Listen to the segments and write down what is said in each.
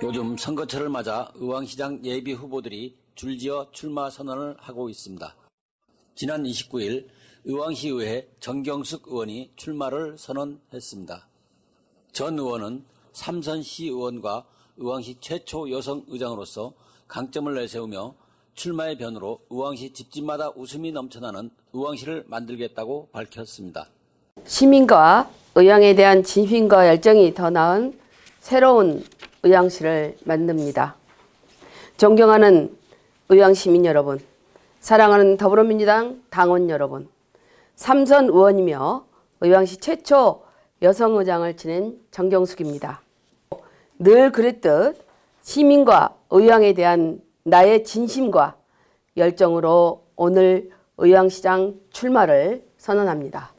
요즘 선거철을 맞아 의왕시장 예비 후보들이 줄지어 출마 선언을 하고 있습니다. 지난 29일 의왕시의회 정경숙 의원이 출마를 선언했습니다. 전 의원은 삼선 시 의원과 의왕시 최초 여성 의장으로서 강점을 내세우며 출마의 변으로 의왕시 집집마다 웃음이 넘쳐나는 의왕시를 만들겠다고 밝혔습니다. 시민과 의왕에 대한 진심과 열정이 더 나은 새로운 의왕시를 만듭니다. 존경하는 의왕 시민 여러분, 사랑하는 더불어민주당 당원 여러분, 삼선 의원이며 의왕시 최초 여성 의장을 지낸 정경숙입니다. 늘 그랬듯 시민과 의왕에 대한 나의 진심과 열정으로 오늘 의왕시장 출마를 선언합니다.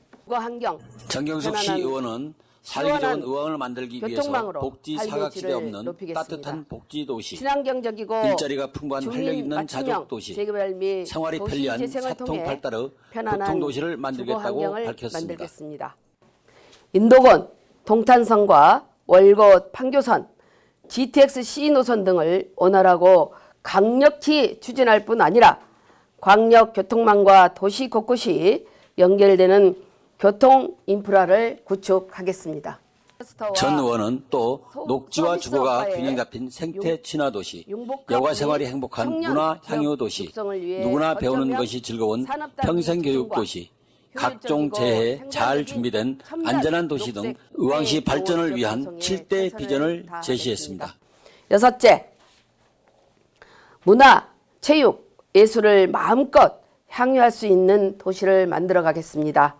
정경숙 시 의원은 살기 좋은 의왕을 만들기 위해서 복지 사각지대 없는 높이겠습니다. 따뜻한 복지 도시, 친환경적이고 일자리가 풍부한 활력 있는 자족 도시, 생활이 편리한 사통팔달의 편안한 교통 도시를 만들겠다고 밝혔습니다. 인도권, 동탄선과 월곶, 판교선, GTX C 노선 등을 원활하고 강력히 추진할 뿐 아니라 광역 교통망과 도시 곳곳이 연결되는 교통 인프라를 구축하겠습니다. 전 의원은 또 소- 녹지와 주거가 균형 잡힌 생태 친화 도시, 여가 및 생활이 행복한 문화 향유 도시, 누구나 배우는 것이 즐거운 평생 교육 도시, 각종 재해에 생산적인 잘 준비된 안전한 도시 등 의왕시 네, 발전을 위한 구성에 7대 최선을 비전을. 제시했습니다. 여섯째, 문화, 체육, 예술을 마음껏 향유할 수 있는 도시를 만들어 가겠습니다.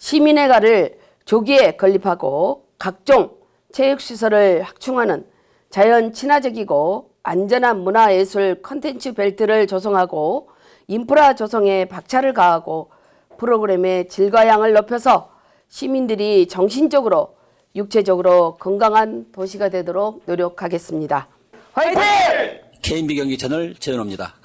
시민의 가를 조기에 건립하고 각종 체육시설을 확충하는 자연 친화적이고 안전한 문화예술 컨텐츠 벨트를 조성하고 인프라 조성에 박차를 가하고 프로그램의 질과 양을 높여서 시민들이 정신적으로 육체적으로 건강한 도시가 되도록 노력하겠습니다. 화이팅! KMB 경기 채널 최은호입니다.